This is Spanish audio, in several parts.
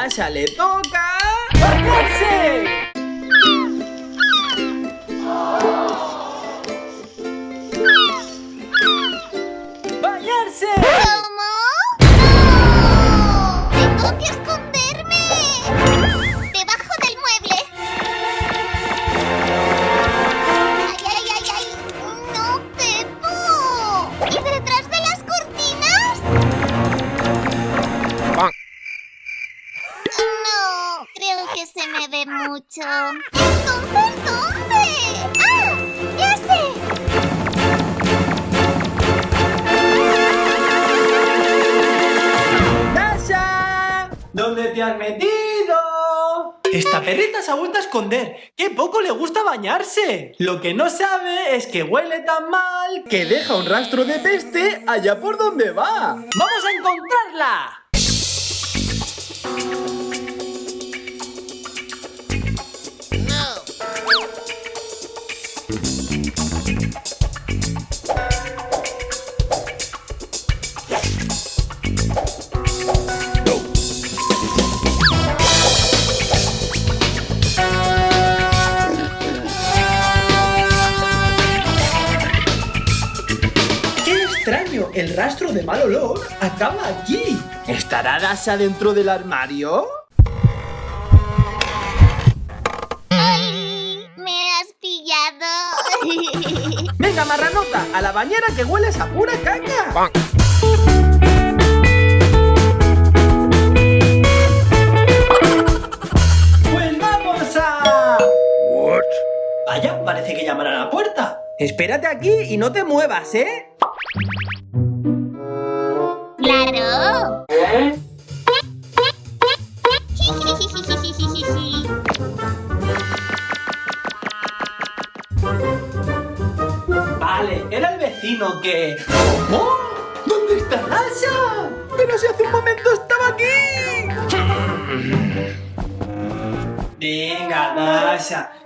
Dasha le toca... ¡Bañarse! ¡Bañarse! Que se me ve mucho. ¿Entonces dónde? ¡Ah! ¡Ya sé! ¡Dasha! ¿Dónde te has metido? Esta perrita se ha vuelto a esconder. ¡Qué poco le gusta bañarse! Lo que no sabe es que huele tan mal que deja un rastro de peste allá por donde va. ¡Vamos a encontrarla! Rastro de mal olor acaba aquí. ¿Estará Dasha dentro del armario? ¡Ay! ¡Me has pillado! Venga, marranota, a la bañera que hueles a pura caña. Pues vamos a... Vaya, parece que llaman a la puerta. Espérate aquí y no te muevas, ¿eh?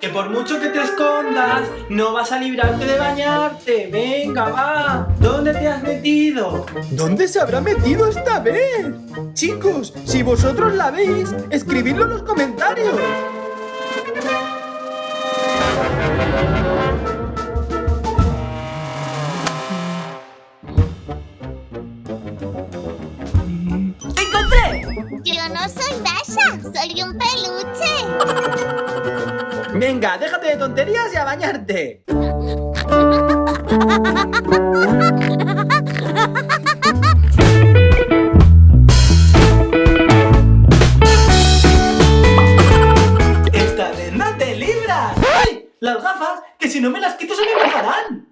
Que por mucho que te escondas, no vas a librarte de bañarte. Venga, va. ¿Dónde te has metido? ¿Dónde se habrá metido esta vez? Chicos, si vosotros la veis, escribidlo en los comentarios. ¡Te encontré! Yo no soy Dasha, soy un peluche. Venga, déjate de tonterías y a bañarte. Esta vez no te libras. ¡Ay! Las gafas, que si no me las quito se me mojarán.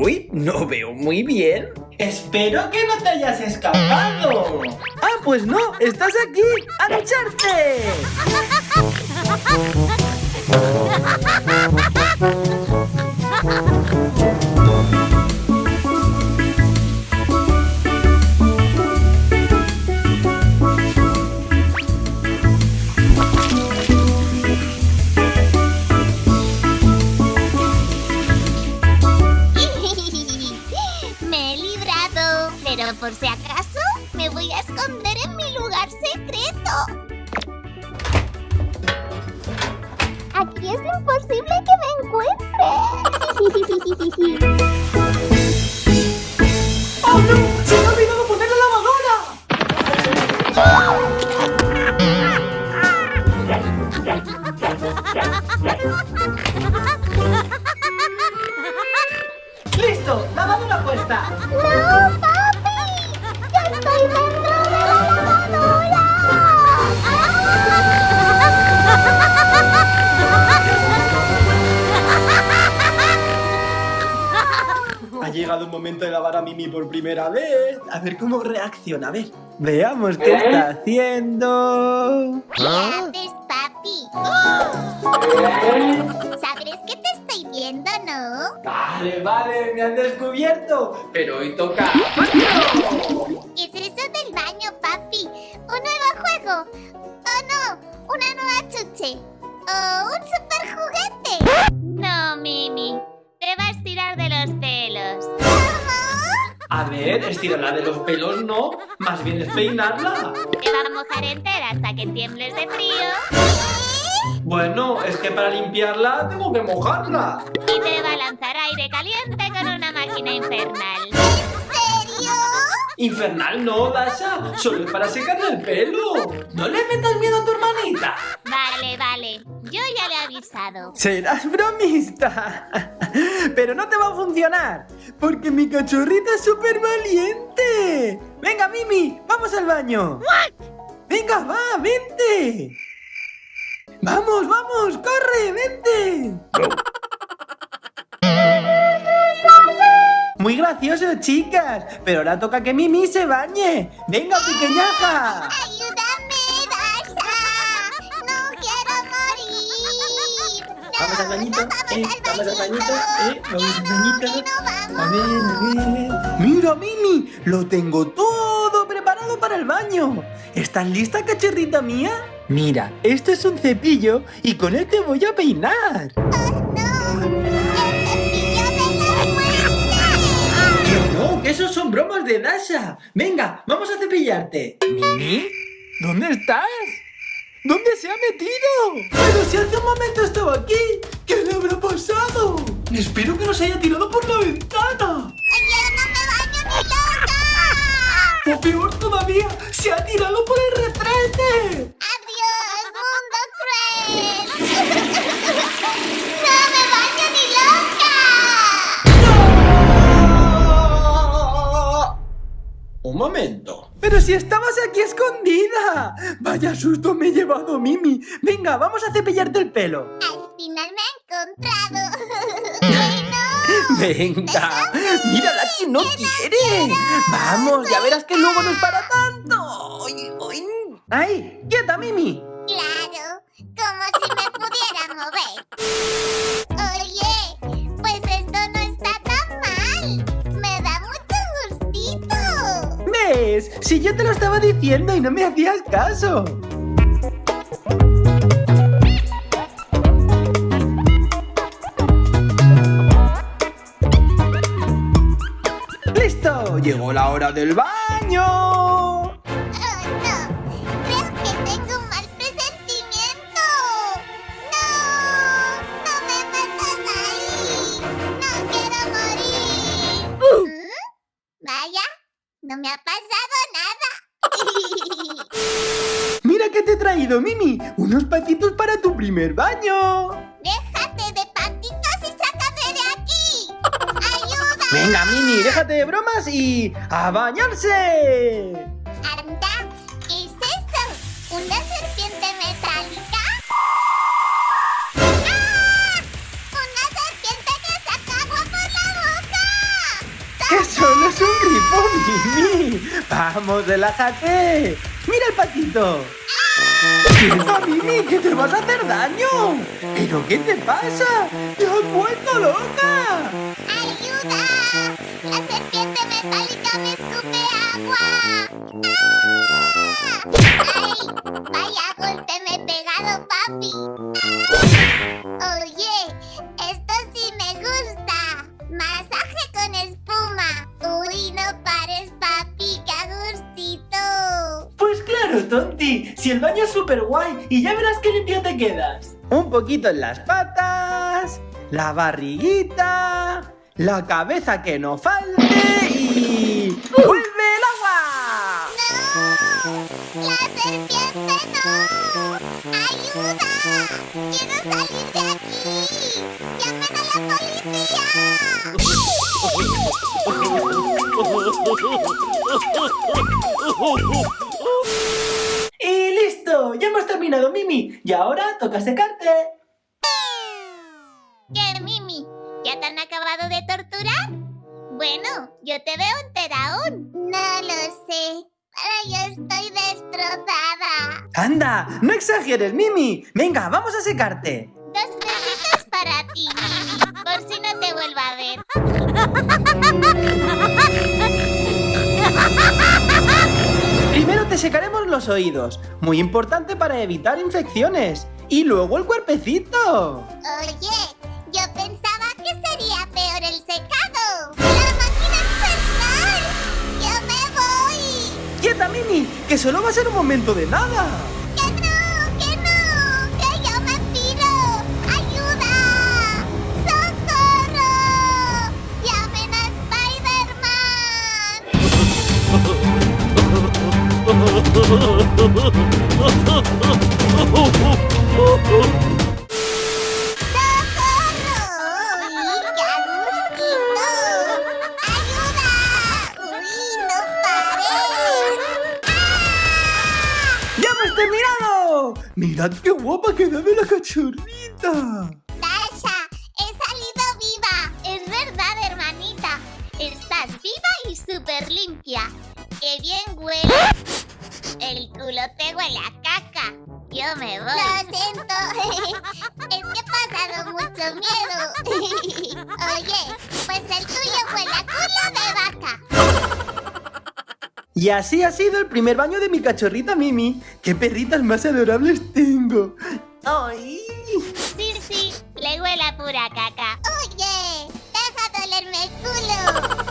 Uy, no veo muy bien. Espero que no te hayas escapado. Ah, pues no, estás aquí. ¡A lucharte! es imposible que me encuentre. ¡Oh no! ¡Se me ha olvidado poner la lavadora! ¡Listo! ¡Lavadora puesta! ¡No, Ha llegado un momento de lavar a Mimi por primera vez. A ver cómo reacciona. A ver. Veamos qué está haciendo. ¿Qué haces, papi? Sabrás que te estoy viendo, ¿no? Vale, vale, me han descubierto. Pero hoy toca. ¿Qué es eso del baño, papi? ¿Un nuevo juego? ¿O no? ¿Una nueva chuche? ¿O un super juguete? No, Mimi. Te vas a tirar de los pelos. ¿Cómo? A ver, estirarla de los pelos no, más bien es peinarla. Te va a mojar entera hasta que tiembles de frío. Bueno, es que para limpiarla tengo que mojarla. Y te va a lanzar aire caliente con una máquina infernal. Infernal no, Dasha, solo es para secarle el pelo. No le metas miedo a tu hermanita. Vale, vale, yo ya le he avisado. Serás bromista. Pero no te va a funcionar, porque mi cachorrita es súper valiente. Venga, Mimi, vamos al baño. Venga, va, vente. Vamos, vamos, corre, vente. Gracioso, chicas. Pero ahora toca que Mimi se bañe. Venga, pequeñaja. ¡Ayúdame, Dasha! ¡No quiero morir! Vamos al bañito, eh, vamos al bañito, eh, vamos al bañito. que no vamos. A ver, a ver. Mira, Mimi, lo tengo todo preparado para el baño. ¿Estás lista, cachorrita mía? Mira, esto es un cepillo y con él te voy a peinar. Que no, esos son bromas de Dasha. Venga, vamos a cepillarte. ¿Mimi? ¿Dónde estás? ¿Dónde se ha metido? Pero si hace un momento estaba aquí. ¿Qué le habrá pasado? Espero que no se haya tirado por la ventana. Un momento. Pero si estabas aquí escondida. Vaya susto me he llevado, Mimi. Venga, vamos a cepillarte el pelo. Al final me ha encontrado. ¡Bueno! Venga, mírala que no quiere. Vamos, ya verás que luego no es para tanto. Ay, ay. ¡Ay! ¡Quieta, Mimi! Claro, como si me pudiera mover. Te lo estaba diciendo y no me hacías caso. ¡Listo! ¡Llegó la hora del baño! Oh, no. Creo que tengo traído, Mimi. Unos patitos para tu primer baño. Déjate de patitos y sácame de aquí. ¡Ayuda! Venga, Mimi, déjate de bromas y a bañarse. Anda, ¿qué es eso? ¿Una serpiente metálica? ¡Ah! ¡Una serpiente que saca agua por la boca! Que solo es un grifo, Mimi. Vamos, relájate. Mira el patito. ¡Quieta, Mimi, que te vas a hacer daño! ¿Pero qué te pasa? ¡Te has vuelto loca! ¡Ayuda! ¡La serpiente metálica me escupe agua! ¡Ah! ¡Ay! ¡Vaya golpe me he pegado, papi! ¡Ah! Oye, Tonti, si el baño es súper guay y ya verás qué limpio te quedas. Un poquito en las patas, la barriguita, la cabeza que no falte y... ¡Vuelve el agua! ¡No! ¡La serpiente no! ¡Ayuda! ¡Quiero salir de aquí! ¡Llamen a la policía! Ya hemos terminado, Mimi. Y ahora toca secarte. ¿Qué, Mimi? ¿Ya te han acabado de torturar? Bueno, yo te veo entera aún. No lo sé. Pero yo estoy destrozada. ¡Anda! ¡No exageres, Mimi! Venga, vamos a secarte. Dos besitos para ti, Mimi. Por si no te vuelvo a ver. te secaremos los oídos, muy importante para evitar infecciones. Y luego el cuerpecito. Oye, yo pensaba que sería peor el secado. ¡La máquina ¡Yo me voy! ¡Quieta, Mini! ¡Que solo va a ser un momento de nada! ¡Mirad qué guapa ha quedado la cachorrita! Dasha, he salido viva. Es verdad, hermanita. Estás viva y súper limpia. ¡Qué bien huele! el culo tengo en la caca. Yo me voy. Lo siento. es que he pasado mucho miedo. Oye, pues el tuyo fue la culo de vaca. Y así ha sido el primer baño de mi cachorrita Mimi. ¡Qué perritas más adorables tengo! ¡Ay! Sí, sí, le huele a pura caca. ¡Oye! ¡Deja dolerme el culo!